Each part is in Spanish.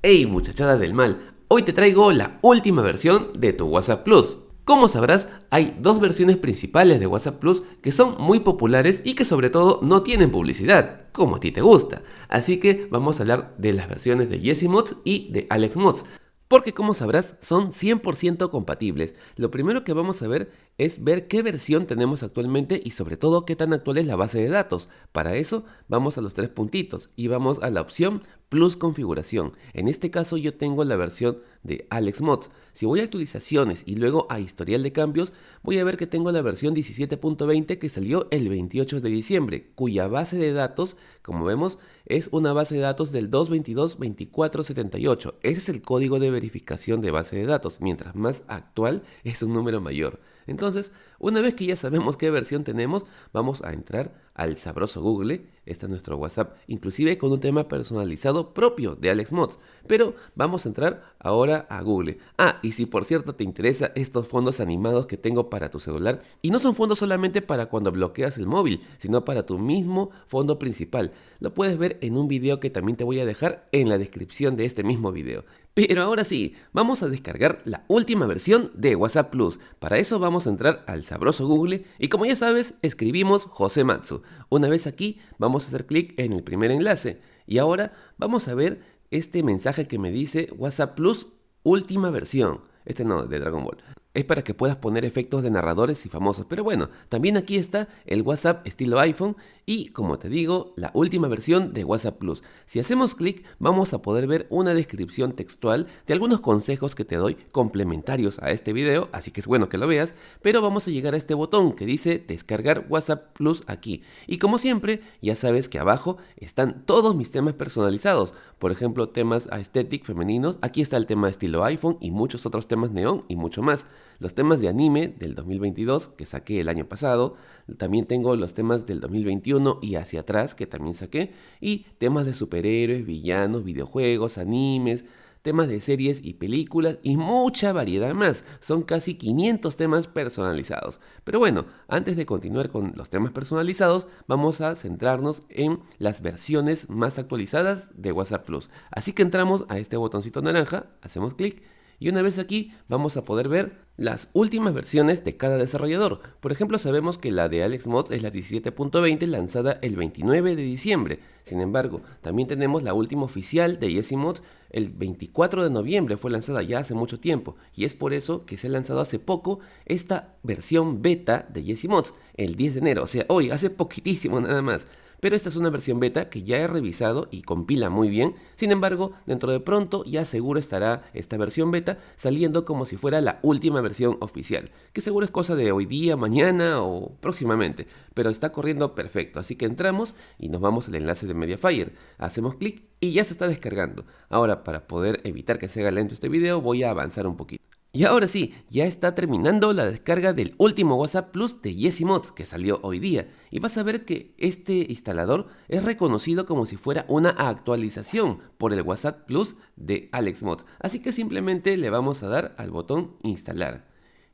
Hey muchachada del mal, hoy te traigo la última versión de tu WhatsApp Plus. Como sabrás, hay dos versiones principales de WhatsApp Plus que son muy populares y que sobre todo no tienen publicidad, como a ti te gusta. Así que vamos a hablar de las versiones de Jesse Mods y de Alex Mods porque como sabrás son 100% compatibles. Lo primero que vamos a ver es ver qué versión tenemos actualmente y sobre todo qué tan actual es la base de datos. Para eso vamos a los tres puntitos y vamos a la opción Plus Configuración. En este caso yo tengo la versión de Alex Mods. Si voy a actualizaciones y luego a historial de cambios, voy a ver que tengo la versión 17.20 que salió el 28 de diciembre, cuya base de datos, como vemos, es una base de datos del 222-2478. Ese es el código de verificación de base de datos. Mientras más actual es un número mayor. Entonces, una vez que ya sabemos qué versión tenemos, vamos a entrar al sabroso Google, este es nuestro WhatsApp, inclusive con un tema personalizado propio de Alex Mods. Pero vamos a entrar ahora a Google. Ah, y si por cierto te interesa estos fondos animados que tengo para tu celular, y no son fondos solamente para cuando bloqueas el móvil, sino para tu mismo fondo principal. Lo puedes ver en un video que también te voy a dejar en la descripción de este mismo video. Pero ahora sí, vamos a descargar la última versión de WhatsApp Plus. Para eso vamos a entrar al sabroso Google y como ya sabes, escribimos José Matsu. Una vez aquí, vamos a hacer clic en el primer enlace. Y ahora vamos a ver este mensaje que me dice WhatsApp Plus última versión. Este no, de Dragon Ball es para que puedas poner efectos de narradores y famosos. Pero bueno, también aquí está el WhatsApp estilo iPhone y como te digo, la última versión de WhatsApp Plus. Si hacemos clic vamos a poder ver una descripción textual de algunos consejos que te doy complementarios a este video, así que es bueno que lo veas, pero vamos a llegar a este botón que dice descargar WhatsApp Plus aquí. Y como siempre, ya sabes que abajo están todos mis temas personalizados, por ejemplo temas aesthetic femeninos, aquí está el tema estilo iPhone y muchos otros temas neón y mucho más los temas de anime del 2022 que saqué el año pasado, también tengo los temas del 2021 y hacia atrás que también saqué, y temas de superhéroes, villanos, videojuegos, animes, temas de series y películas y mucha variedad más. Son casi 500 temas personalizados. Pero bueno, antes de continuar con los temas personalizados, vamos a centrarnos en las versiones más actualizadas de WhatsApp Plus. Así que entramos a este botoncito naranja, hacemos clic y una vez aquí vamos a poder ver las últimas versiones de cada desarrollador. Por ejemplo, sabemos que la de Alex Mods es la 17.20 lanzada el 29 de diciembre. Sin embargo, también tenemos la última oficial de Jesse Mods el 24 de noviembre, fue lanzada ya hace mucho tiempo. Y es por eso que se ha lanzado hace poco esta versión beta de Jesse Mods, el 10 de enero. O sea, hoy, hace poquitísimo nada más pero esta es una versión beta que ya he revisado y compila muy bien. Sin embargo, dentro de pronto ya seguro estará esta versión beta saliendo como si fuera la última versión oficial, que seguro es cosa de hoy día, mañana o próximamente, pero está corriendo perfecto. Así que entramos y nos vamos al enlace de Mediafire, hacemos clic y ya se está descargando. Ahora, para poder evitar que se haga lento este video, voy a avanzar un poquito. Y ahora sí, ya está terminando la descarga del último WhatsApp Plus de Yesi Mods que salió hoy día y vas a ver que este instalador es reconocido como si fuera una actualización por el WhatsApp Plus de Alex Mods, así que simplemente le vamos a dar al botón instalar.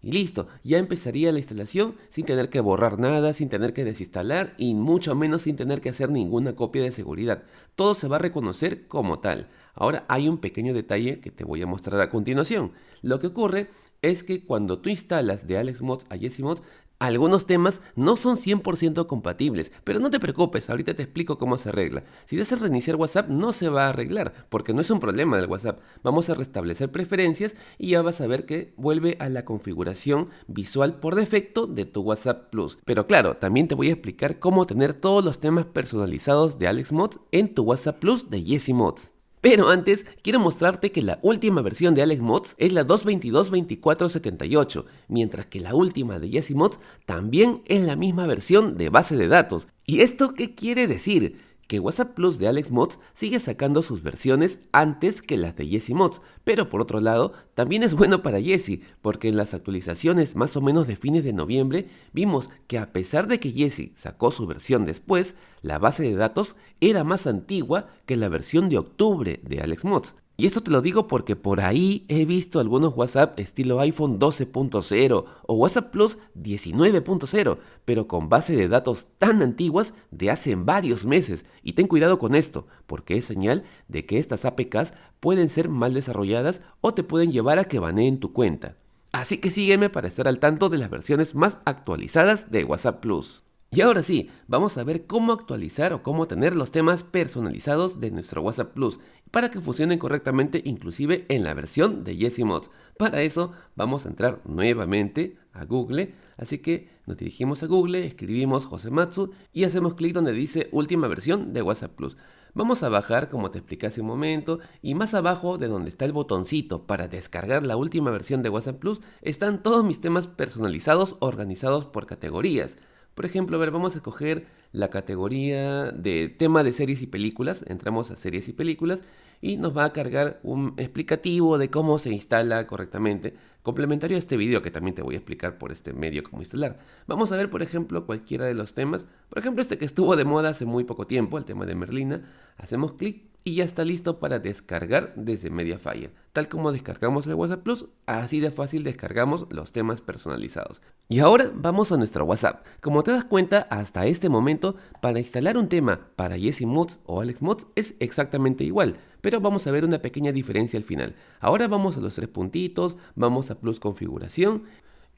Y listo, ya empezaría la instalación sin tener que borrar nada, sin tener que desinstalar y mucho menos sin tener que hacer ninguna copia de seguridad. Todo se va a reconocer como tal. Ahora hay un pequeño detalle que te voy a mostrar a continuación. Lo que ocurre es que cuando tú instalas de Alex Mods a Jesse Mods, algunos temas no son 100% compatibles, pero no te preocupes, ahorita te explico cómo se arregla. Si deseas reiniciar WhatsApp no se va a arreglar, porque no es un problema del WhatsApp. Vamos a restablecer preferencias y ya vas a ver que vuelve a la configuración visual por defecto de tu WhatsApp Plus. Pero claro, también te voy a explicar cómo tener todos los temas personalizados de Alex Mods en tu WhatsApp Plus de Jesse Mods. Pero antes, quiero mostrarte que la última versión de Alex Mods es la 222.2478, mientras que la última de Jesse Mods también es la misma versión de base de datos. ¿Y esto qué quiere decir? Que WhatsApp Plus de Alex Mods sigue sacando sus versiones antes que las de Jesse Mods, pero por otro lado, también es bueno para Jesse, porque en las actualizaciones más o menos de fines de noviembre vimos que a pesar de que Jesse sacó su versión después, la base de datos era más antigua que la versión de octubre de Alex Mods. Y esto te lo digo porque por ahí he visto algunos WhatsApp estilo iPhone 12.0 o WhatsApp Plus 19.0, pero con base de datos tan antiguas de hace varios meses. Y ten cuidado con esto, porque es señal de que estas APKs pueden ser mal desarrolladas o te pueden llevar a que baneen tu cuenta. Así que sígueme para estar al tanto de las versiones más actualizadas de WhatsApp Plus. Y ahora sí, vamos a ver cómo actualizar o cómo tener los temas personalizados de nuestro WhatsApp Plus para que funcionen correctamente inclusive en la versión de Jesse Mods. Para eso vamos a entrar nuevamente a Google, así que nos dirigimos a Google, escribimos Josematsu y hacemos clic donde dice última versión de WhatsApp Plus. Vamos a bajar como te expliqué hace un momento y más abajo de donde está el botoncito para descargar la última versión de WhatsApp Plus están todos mis temas personalizados organizados por categorías. Por ejemplo, a ver, vamos a escoger la categoría de tema de series y películas. Entramos a series y películas y nos va a cargar un explicativo de cómo se instala correctamente, complementario a este video que también te voy a explicar por este medio cómo instalar. Vamos a ver, por ejemplo, cualquiera de los temas. Por ejemplo, este que estuvo de moda hace muy poco tiempo, el tema de Merlina. Hacemos clic y ya está listo para descargar desde Mediafire. Tal como descargamos el WhatsApp Plus, así de fácil descargamos los temas personalizados. Y ahora vamos a nuestro WhatsApp. Como te das cuenta, hasta este momento, para instalar un tema para Jesse Mods o Alex Mods es exactamente igual, pero vamos a ver una pequeña diferencia al final. Ahora vamos a los tres puntitos, vamos a Plus Configuración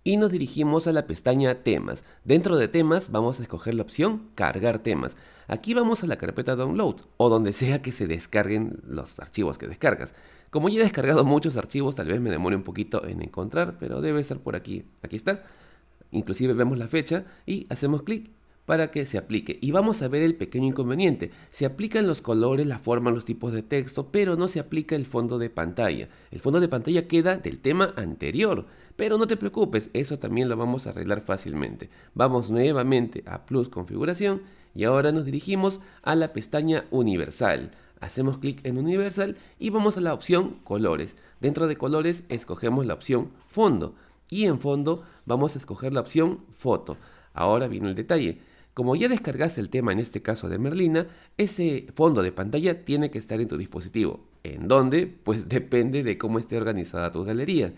y nos dirigimos a la pestaña Temas. Dentro de Temas vamos a escoger la opción Cargar temas. Aquí vamos a la carpeta Download o donde sea que se descarguen los archivos que descargas. Como ya he descargado muchos archivos, tal vez me demore un poquito en encontrar, pero debe estar por aquí. Aquí está. Inclusive vemos la fecha y hacemos clic para que se aplique. Y vamos a ver el pequeño inconveniente. Se aplican los colores, la forma, los tipos de texto, pero no se aplica el fondo de pantalla. El fondo de pantalla queda del tema anterior. Pero no te preocupes, eso también lo vamos a arreglar fácilmente. Vamos nuevamente a Plus Configuración y ahora nos dirigimos a la pestaña Universal. Hacemos clic en Universal y vamos a la opción Colores. Dentro de Colores escogemos la opción Fondo y en Fondo vamos a escoger la opción Foto. Ahora viene el detalle. Como ya descargaste el tema en este caso de Merlina, ese fondo de pantalla tiene que estar en tu dispositivo. ¿En dónde? Pues depende de cómo esté organizada tu galería.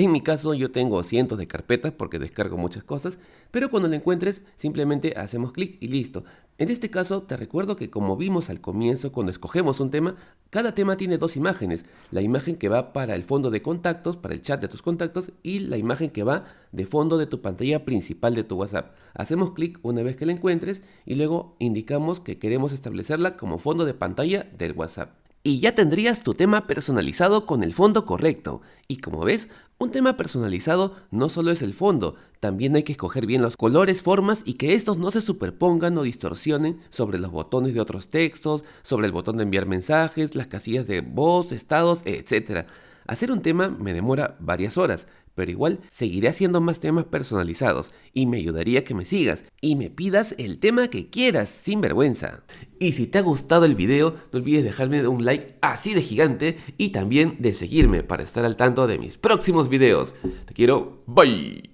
En mi caso yo tengo cientos de carpetas porque descargo muchas cosas, pero cuando la encuentres simplemente hacemos clic y listo. En este caso te recuerdo que como vimos al comienzo cuando escogemos un tema, cada tema tiene dos imágenes. La imagen que va para el fondo de contactos, para el chat de tus contactos y la imagen que va de fondo de tu pantalla principal de tu WhatsApp. Hacemos clic una vez que la encuentres y luego indicamos que queremos establecerla como fondo de pantalla del WhatsApp y ya tendrías tu tema personalizado con el fondo correcto. Y como ves, un tema personalizado no solo es el fondo, también hay que escoger bien los colores, formas y que estos no se superpongan o distorsionen sobre los botones de otros textos, sobre el botón de enviar mensajes, las casillas de voz, estados, etc. Hacer un tema me demora varias horas, pero igual seguiré haciendo más temas personalizados y me ayudaría que me sigas y me pidas el tema que quieras sin vergüenza. Y si te ha gustado el video, no olvides dejarme un like así de gigante y también de seguirme para estar al tanto de mis próximos videos. Te quiero, bye.